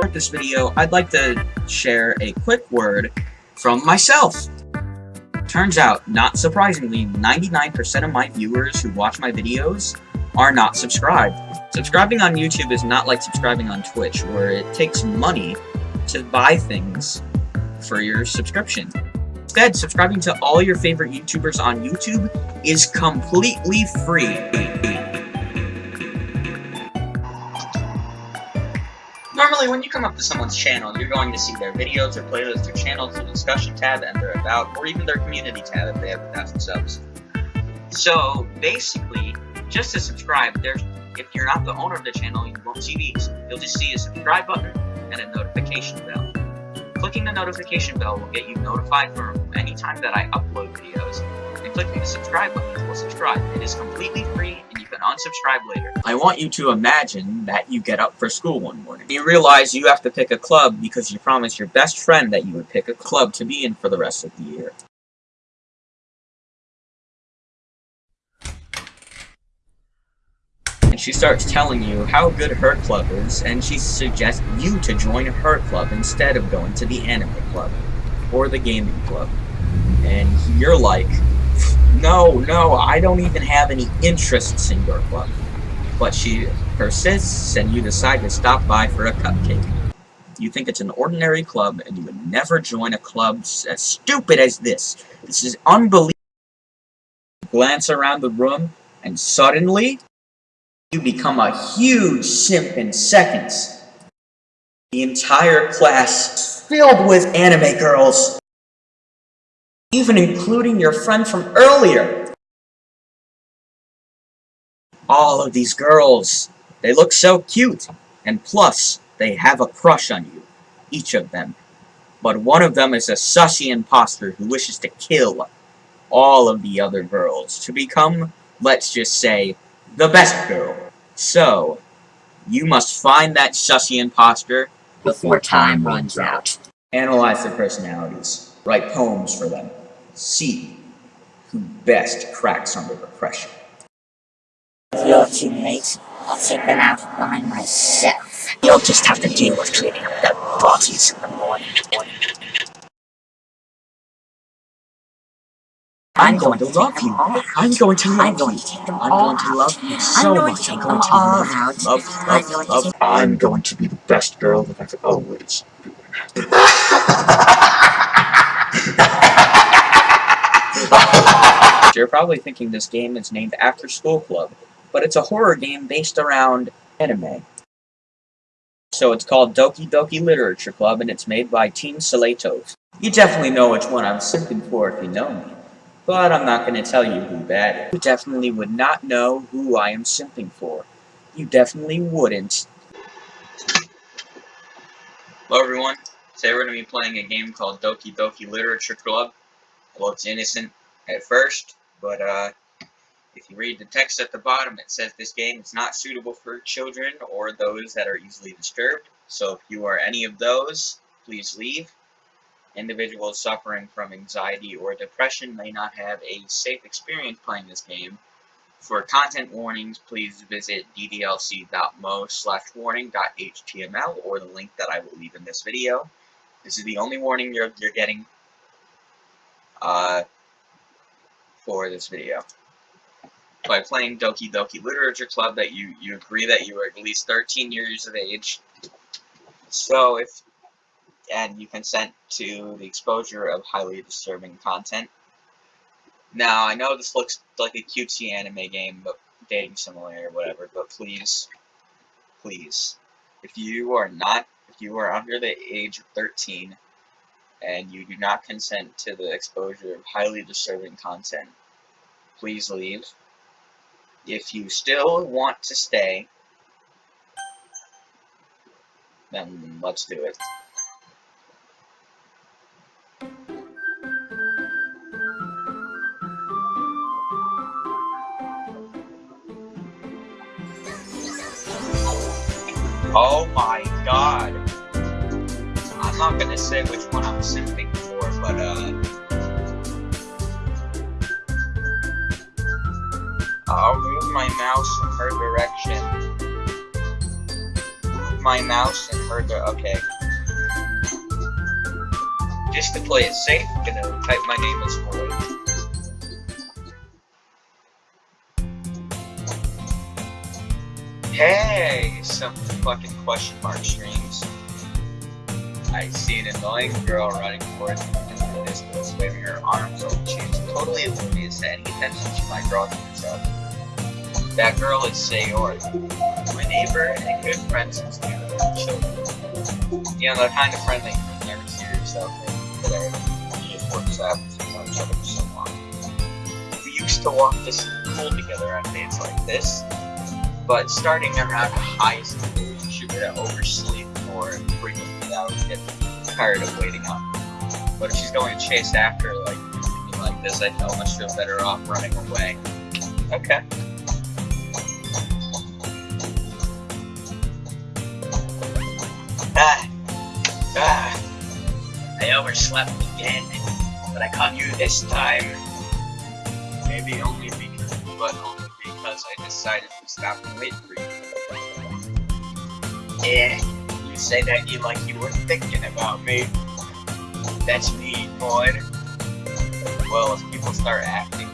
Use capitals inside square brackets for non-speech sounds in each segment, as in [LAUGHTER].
start this video, I'd like to share a quick word from myself. Turns out, not surprisingly, 99% of my viewers who watch my videos are not subscribed. Subscribing on YouTube is not like subscribing on Twitch, where it takes money to buy things for your subscription. Instead, subscribing to all your favorite YouTubers on YouTube is completely free. Normally, when you come up to someone's channel, you're going to see their videos, their playlists, their channels, their discussion tab, and their about, or even their community tab if they have a thousand subs. So, basically, just to subscribe, there's if you're not the owner of the channel, you won't see these. You'll just see a subscribe button and a notification bell. Clicking the notification bell will get you notified for any time that I upload videos, clicking the subscribe button will subscribe. It is completely free, and you can unsubscribe later. I want you to imagine that you get up for school one morning. You realize you have to pick a club because you promised your best friend that you would pick a club to be in for the rest of the year. and she starts telling you how good her club is, and she suggests you to join her club instead of going to the anime club, or the gaming club. And you're like, no, no, I don't even have any interests in your club. But she persists, and you decide to stop by for a cupcake. You think it's an ordinary club, and you would never join a club as stupid as this. This is unbelievable. Glance around the room, and suddenly, you become a huge simp in seconds. The entire class filled with anime girls. Even including your friend from earlier. All of these girls, they look so cute. And plus, they have a crush on you. Each of them. But one of them is a sussy imposter who wishes to kill all of the other girls to become, let's just say, the best girl. So, you must find that sussy imposter before time runs out. Analyze their personalities. Write poems for them. See who best cracks under the pressure. If you're too I'll take them out by myself. You'll just have to deal with cleaning up their bodies in the morning. I'm going to love you. I'm going to love you. I'm going to love you so much. I'm going to love, you. love, love, love. I'm going to be the best girl that I've always [LAUGHS] You're probably thinking this game is named After School Club, but it's a horror game based around anime. So it's called Doki Doki Literature Club, and it's made by Team Saletos. You definitely know which one I'm simping for if you know me but I'm not going to tell you who that is. You definitely would not know who I am simping for. You definitely wouldn't. Hello everyone, today we're going to be playing a game called Doki Doki Literature Club. It looks innocent at first, but uh, if you read the text at the bottom, it says this game is not suitable for children or those that are easily disturbed. So if you are any of those, please leave. Individuals suffering from anxiety or depression may not have a safe experience playing this game. For content warnings, please visit ddlc.moe slash warning.html or the link that I will leave in this video. This is the only warning you're, you're getting uh, for this video. By playing Doki Doki Literature Club, that you, you agree that you are at least 13 years of age. So if and you consent to the exposure of highly disturbing content. Now, I know this looks like a cutesy anime game, but dating simulator or whatever, but please, please, if you are not, if you are under the age of 13, and you do not consent to the exposure of highly disturbing content, please leave. If you still want to stay, then let's do it. Oh my god. I'm not gonna say which one I'm simping for, but uh... my mouse in her direction. Move my mouse in her direction. okay. Just to play it safe, I'm gonna type my name as Floyd. Hey, some fucking question mark streams. I see an annoying girl running towards me in the distance, waving her arms over. She's totally oblivious to any attention she might draw to herself. That girl is Sayori, my neighbor and a good friend since we were children. You know, the kind of friendly never see yourself in today. She just works out with each other for so long. We used to walk to school together on days like this, but starting around high school, she would oversleep or frequently I would get tired of waiting up. But if she's going to chase after like like this, I much feel better off running away. Okay. Overslept again, but I caught you this time. Maybe only because, but only because I decided to stop and wait for you. Yeah, you say that you like you were thinking about me. That's me, boy. Well, if people start acting,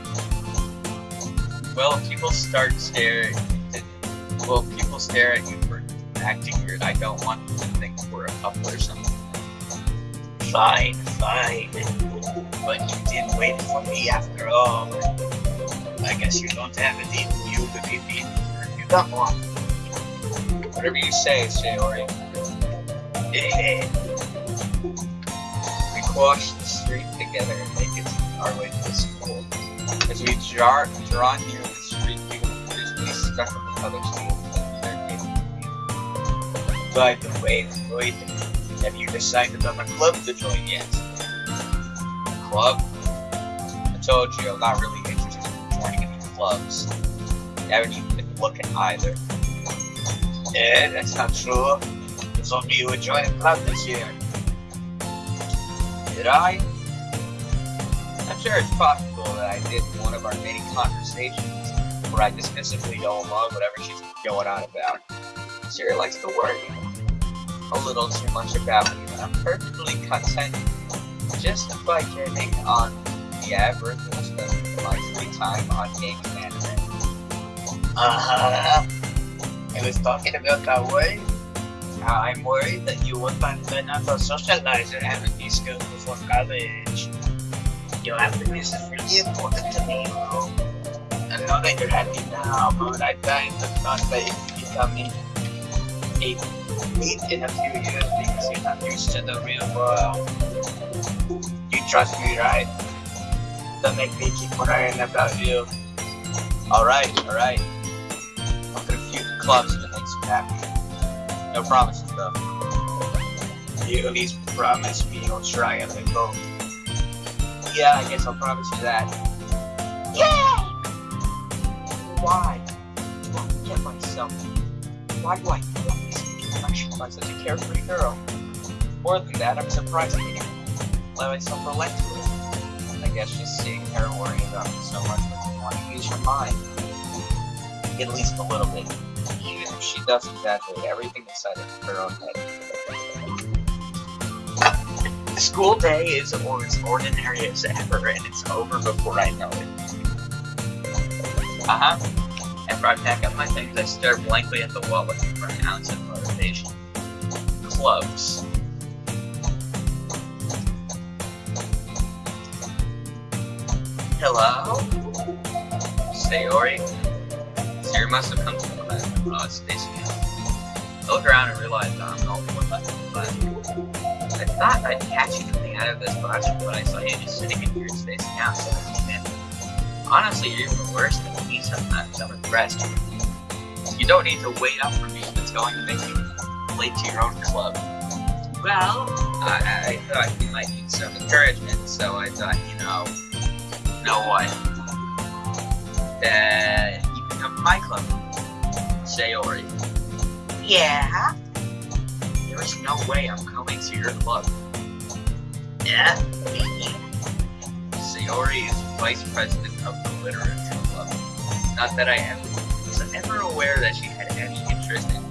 well, people start staring, well, people stare at you for acting weird. I don't want them to think we're a couple or something. Fine, fine. But you did wait for me after all. I guess you don't have a deep you to be beaten. You got one. Whatever you say, Sayori. [LAUGHS] we cross the street together and make it our way to the school. As we draw, draw near the street, we will be stuck in the other street. By the way, Floyd, have you decided on a club to join yet? Club? I told you I'm not really interested in joining any clubs. I haven't even been looking either. Yeah, that's not true. It's only you who joined a club this year. Did I? I'm sure it's possible that I did in one of our many conversations where I dismissively don't love whatever she's going on about. Sarah likes to worry a little too much about me, but I'm perfectly content just by getting on the average spending my free time on games and anime. Uh-huh. I was talking about that way. I'm worried that you won't find of socializer having these skills before college. Your happiness is really important to me, bro. I know that you're happy now, but I died the thought that could become a meet in a few years because you're not used to the real world. You trust me, right? Don't make me keep worrying about you. Alright, alright. I'll a few clubs it makes you happy. No promises though. You at least promise me you'll try and let go. Yeah, I guess I'll promise you that. Yeah! Why? Get myself? Why do I this by such a carefree girl? More than that, I'm surprised I didn't let myself relate to it. I guess just seeing her worrying about me so much makes me want to use her mind. At least a little bit. Even if she does exaggerate everything inside of her own head. School day is as ordinary as ever, and it's over before I know it. Uh-huh. After I pack up my things, I stare blankly at the wall looking for an ounce of motivation. Clubs. Hello? Sayori? Sayori must have come to the class when I look around and realize I'm the only one left in the class. I thought I'd catch you coming out of this classroom, but I saw you just sitting in here spacing out, so. Honestly, you're even worse than me sometimes. I'm impressed. You don't need to wait up for me it's going to make you to your own club. Well, I, I thought you might need some encouragement, so I thought, you know, you know what? That you can come to my club. Sayori. Yeah? There is no way I'm coming to your club. Yeah? Sayori is vice president of the literature club. Not that I am, was ever aware that she had any interest in.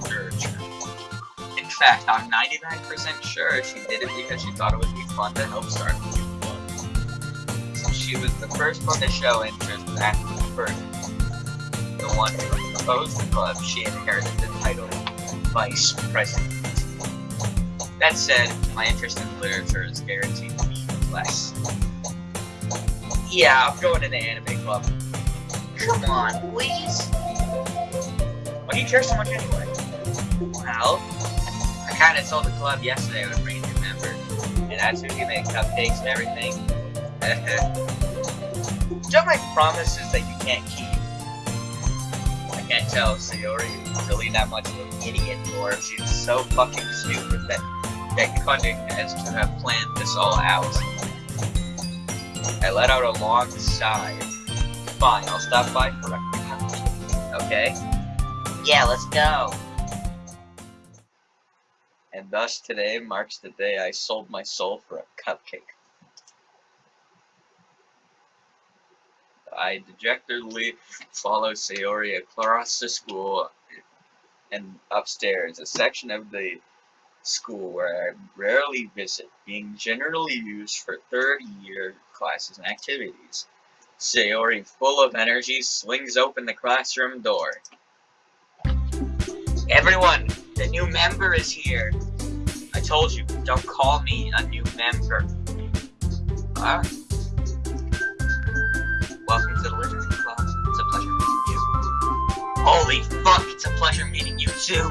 Fact, I'm 99% sure she did it because she thought it would be fun to help start a new club. So she was the first one to show interest after the first. The one who proposed the club, she inherited the title Vice President. That said, my interest in literature is guaranteed to be less. Yeah, I'm going to the anime club. Come on, please. Why do you care so much anyway? Well, I kinda told the club yesterday I would bring a new member, and that's who can make cupcakes and everything. [LAUGHS] Don't make promises that you can't keep. I can't tell Sayori is really that much of an idiot, or if she's so fucking stupid that that cunning as to have planned this all out. I let out a long sigh. Fine, I'll stop by for a Okay? Yeah, let's go. And thus today marks the day I sold my soul for a cupcake. I dejectedly follow Sayori across the school and upstairs, a section of the school where I rarely visit, being generally used for third year classes and activities. Sayori, full of energy, swings open the classroom door. Everyone, the new member is here. I told you, don't call me a new member. Ah. Welcome to the Literature Club. It's a pleasure meeting you. Holy fuck, it's a pleasure meeting you too.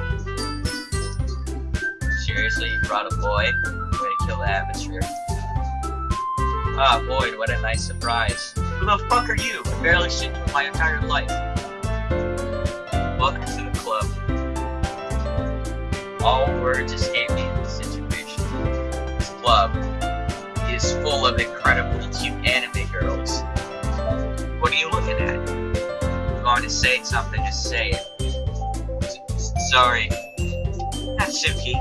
Seriously, you brought a boy? Way to kill the atmosphere. Ah, Boyd, what a nice surprise. Who the fuck are you? I barely seen you in my entire life. Welcome to. All words escape me in this situation. This club is full of incredibly cute anime girls. What are you looking at? I'm going to say something, just say it. Sorry. Natsuki.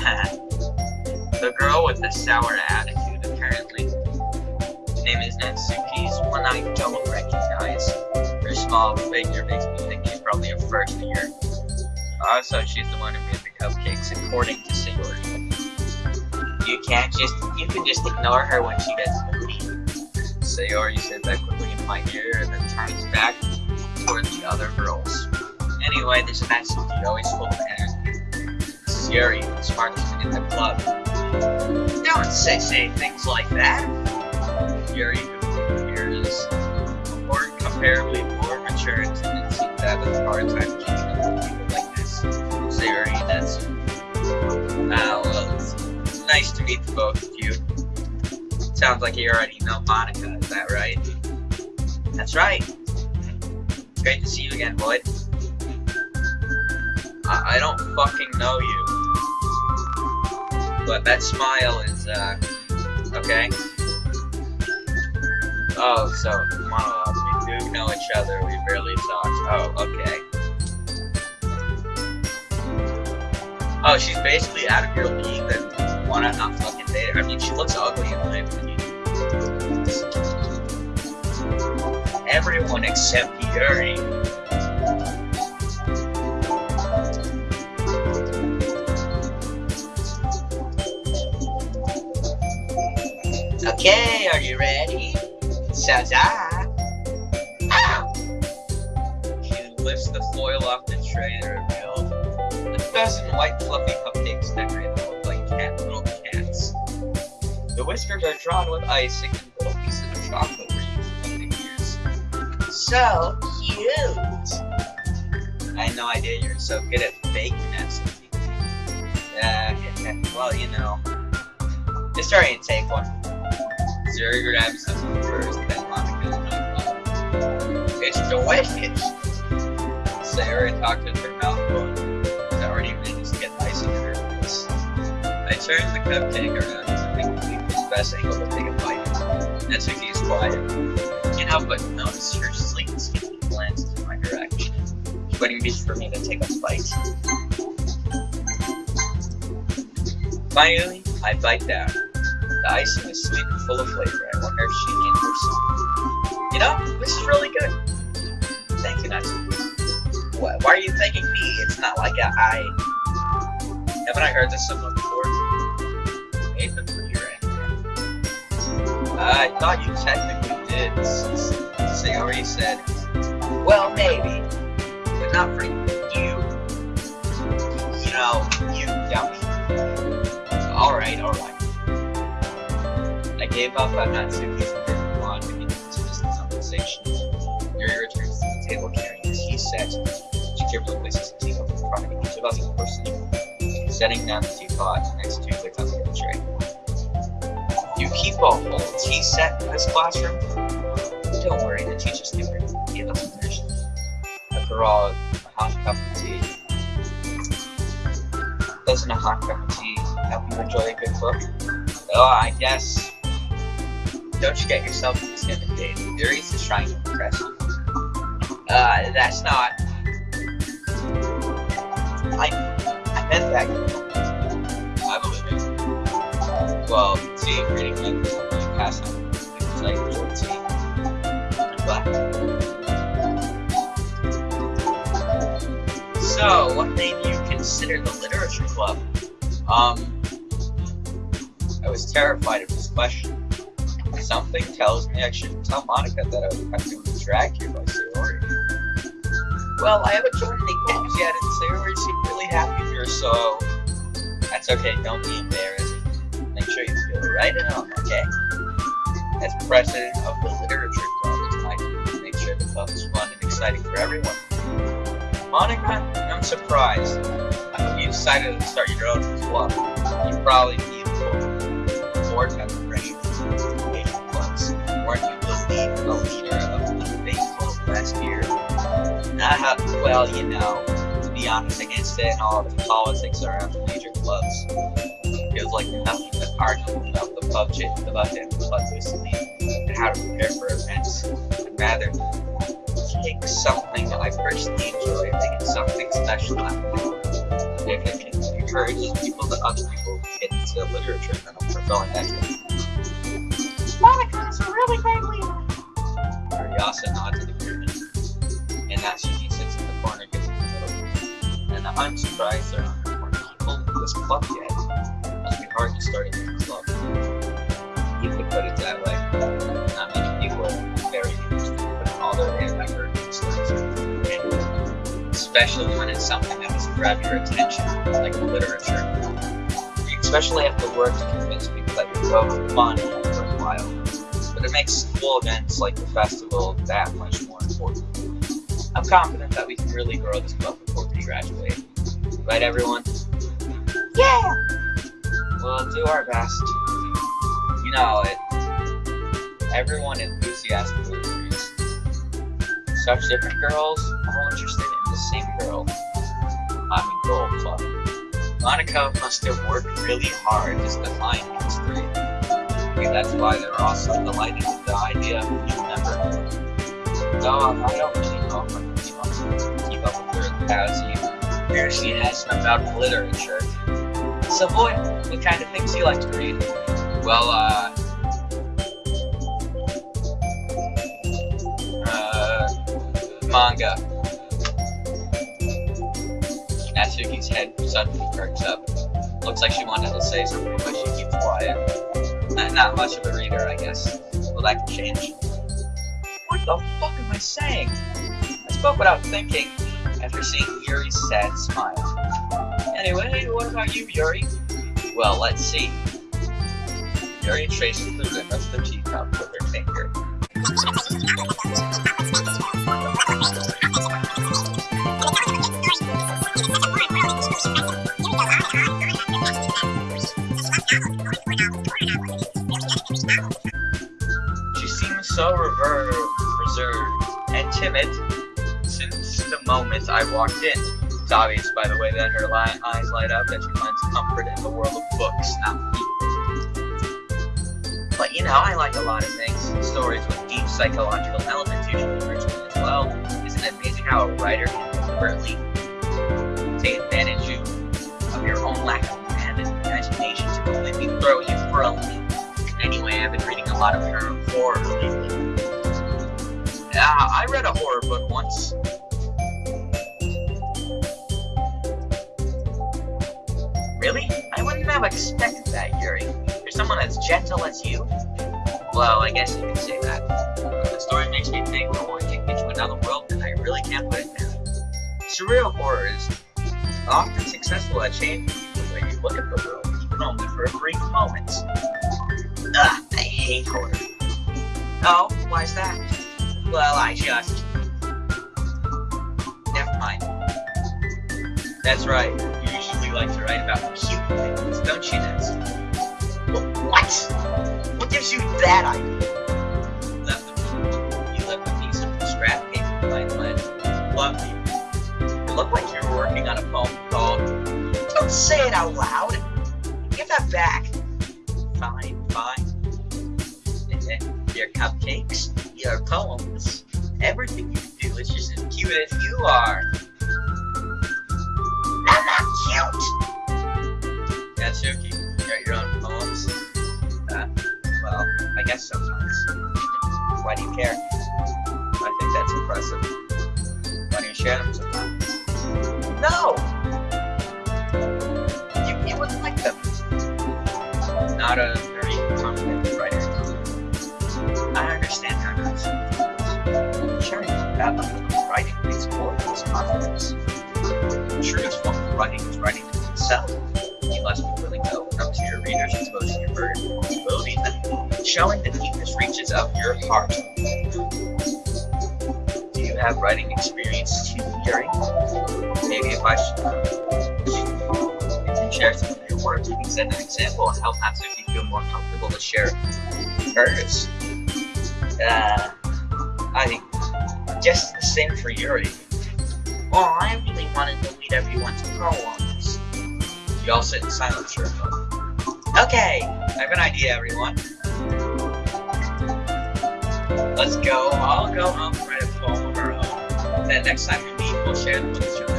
[LAUGHS] the girl with the sour attitude, apparently. Her name is Natsuki's one I don't recognize. Her small figure makes me think she's probably a first year. Also, she's the one who made the cupcakes, according to Sayori. You can't just, you can just ignore her when she gets moody. Sayori said that quickly in my ear and then turns back toward the other girls. Anyway, this is Natsuki, always full of energy. This is Yuri, the smartest in the club. Don't say, say things like that. Yuri, who appears more comparably more mature and didn't seem to have a hard time keeping That's... Well, it's nice to meet the both of you. Sounds like you already know Monika, is that right? That's right. Great to see you again, Boyd. I, I don't fucking know you. But that smile is, uh, okay. Oh, so, monologues. We do know each other, we barely talked. Oh, okay. Oh, she's basically out of your league, then wanna not fucking date her? I mean, she looks ugly in my opinion. Everyone except Yuri. Okay, are you ready? Says I. Ow! She lifts the foil off the tray dozen white fluffy cupcakes decorated to look like cat little cats. The whiskers are drawn with icing and little pieces of chocolate for the ears. So cute! I had no idea you're so good at baking that. Sophie. Uh, well, you know. Just hurry and take one. Zuri grabs them first, then Monika It's delicious! Sarah talked with her mouth I turned the cupcake around to think the best angle to take a bite. Natsuki is quiet. Can't help but notice her sleek skin glances in my direction, waiting for me to take a bite. Finally, I bite down. The icing is sweet and full of flavor. I wonder if she named her some. You know, this is really good. Thank you, Natsuki. Why, why are you thanking me? It's not like I. Haven't I heard this somewhere I thought you technically did. Sayori said, Well, maybe, but not for you. You know, you dummy. Alright, alright. I gave up on Natsuki's perfect blonde to into this conversation. Yuri returns to the table carrying a tea set. She carefully places the teacup in front of each of us personally, setting down the teapot next to the cupcake tray. You keep a whole tea set in this classroom? Don't worry, the teacher's give give us permission. After all, a hot cup of tea. Doesn't a hot cup of tea help you enjoy a good book? Oh, I guess. Don't you get yourself intimidated. Yuri's is trying to impress you. Uh, that's not. I, I meant that. Well, see, reading tea. But. So, what made you consider the literature club? Um, I was terrified of this question. Something tells me I shouldn't tell Monika that I was practically dragged here by Sayori. Well, I haven't joined any games yet, and Sayori seemed really happy here, so that's okay. Don't be embarrassed. Sure you feel right home, okay? As president of the literature club, it's my duty to make sure the club is fun and exciting for everyone. Monika, I'm surprised. I you decided to start your own club. You probably need a board member pressure major clubs. Weren't you the lead, the leader of the debate club last year? Nah, well, you know, to be honest, against it and all the politics around the major clubs. It Feels like nothing arguing about the budget, about the club recently, and how to prepare for events. I'd rather take something that I personally enjoy and make it something special If it can encourage people that other people get into literature, then I'm fulfilling that dream. Monika is a really great leader. Ariasa nods in agreement, and Natsuki sits in the corner gets in the middle. And I'm surprised there aren't more people in this club yet. Club. You could put it that way. Not many people are very interested in all their effort. Especially when it's something that has grabbed your attention, like literature. You especially have to work to convince people that you're both fun and worthwhile. But it makes school events like the festival that much more important. I'm confident that we can really grow this club before we graduate. Right, everyone? Yeah! We'll do our best. You know, it. Everyone enthusiastically agrees. Such different girls, all interested in the same girl. I'm a goal club. Monika must have worked really hard just to find these three. Maybe that's why they're also delighted with the idea of a new member. Though I don't really know if I can keep up, keep up with her as you. Here she has about literature. So boy, what kind of things do you like to read? Well, uh... Uh... Manga. Natsuki's head suddenly perks up. Looks like she wanted to say something, but she keeps quiet. Not, not much of a reader, I guess. Well, that can change. What the fuck am I saying? I spoke without thinking, after seeing Yuri's sad smile. Anyway, what about you, Yuri? Well, let's see. Yuri traces the rim of the teacup with her finger. She seems so reserved and timid since the moment I walked in. It's obvious, by the way, that her li- eyes light up that she finds comfort in the world of books, not people. But you know, I like a lot of things. Stories with deep psychological elements usually enrich me as well. Isn't it amazing how a writer can deliberately take advantage of your own lack of imagination to completely throw you for a loop? Anyway, I've been reading a lot of her horror lately. Yeah, I read a horror book once. Really? I wouldn't have expected that, Yuri. You're someone as gentle as you? Well, I guess you could say that. The story makes me think I want to take me to another world, and I really can't put it down. Surreal horror is often successful at changing the way you look at the world, even only for a brief moment. Ugh, I hate horror. Oh, why's that? Well, I just... Never mind. That's right. You like to write about cute things, don't you, Nancy? What? What gives you that idea? You left a, you left a piece of scrap paper behind my love you. It looked like you were working on a poem called... Don't say it out loud! Give that back! Fine, fine. And then your cupcakes, your poems, everything you do is just as cute as you are. That's okay. You write your own poems? Uh, well, I guess sometimes. Why do you care? I think that's impressive. Why do you share them sometimes? No! You, you wouldn't like them. Not a very confident writer. I understand how you're Sharing about writing takes more than confidence. Form of writing is writing to showing the deepest reaches of your heart. Do you have writing experience too, Yuri? Maybe if I if you share some of your words, you can set an example and help Natsuki feel more comfortable to share hers. Uh, I guess the same for Yuri. Well, I really wanted to read everyone's poems. You all sit in silence for a moment. Okay, I have an idea, everyone. Let's go. I'll go home and write a poem of our own. Then next time we meet, we'll share them with each other.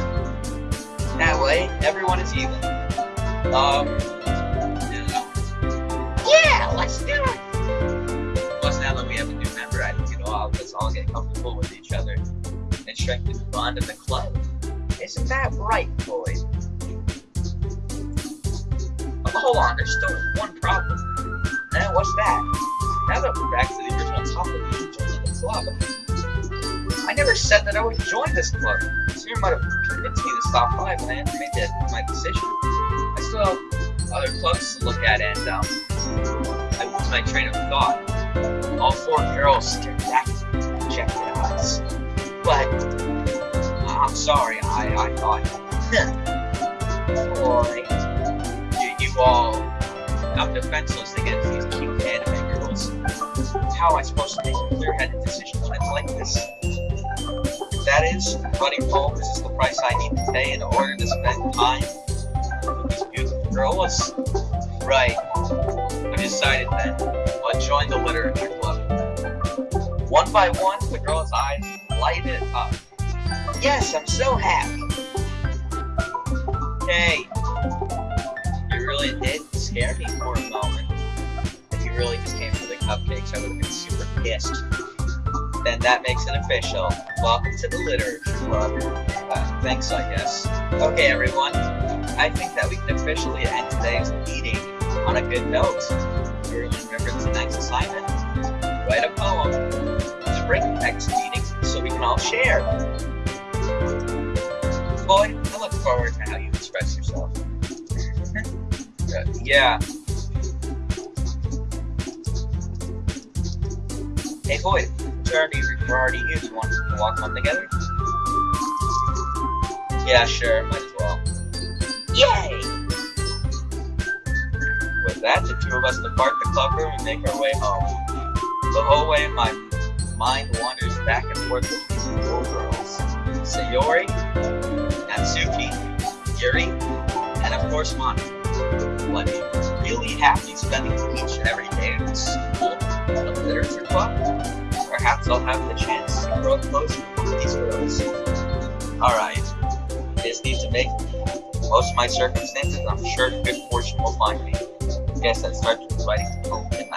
That way, everyone is even. Um, yeah. Yeah, let's do it. Plus, now that we have a new member, I think it'll all let's all get comfortable with each other and strengthen the bond of the club. Isn't that right, boy? Oh, hold on, there's still one problem. Eh, what's that? Now that we're back to should join the club. I never said that I would join this club. Sir might have convinced me to stop by, but I hadn't made that my decision. I still have other clubs to look at, and um, I lose my train of thought. All four girls stared back at me with rejected eyes. But I'm sorry, I, I thought, [LAUGHS] boy, you, you all, I'm defenseless against these girls. How am I supposed to make clear-headed decision when like this? That is, buddy Paul, poems is the price I need to pay in order to spend time with these beautiful girls. Right. I decided then. I'll join the literature club. One by one, the girl's eyes lighted up. Yes, I'm so happy. Hey, you really did scare me for a moment. If you really just came for cupcakes, I would have been super pissed. Then that makes it official. Welcome to the Litter Club. Uh, thanks, I guess. Okay, everyone. I think that we can officially end today's meeting on a good note. Everyone remember next assignment. Write a poem to bring next meeting so we can all share. Boy, I look forward to how you express yourself. [LAUGHS] Uh, yeah. Hey, we're already, we're already here. Do you want to walk home together? Yeah, sure. Might as well. Yay! With that, the two of us depart the club room and make our way home. The whole way, my mind wanders back and forth between the four girls. Sayori, Natsuki, Yuri, and of course Monika. Be really happy spending each and every day in school literature club? Perhaps I'll have the chance to grow closer with these girls. Alright, just need to make most of my circumstances, I'm sure good fortune will find me. Guess that starts with writing the tonight.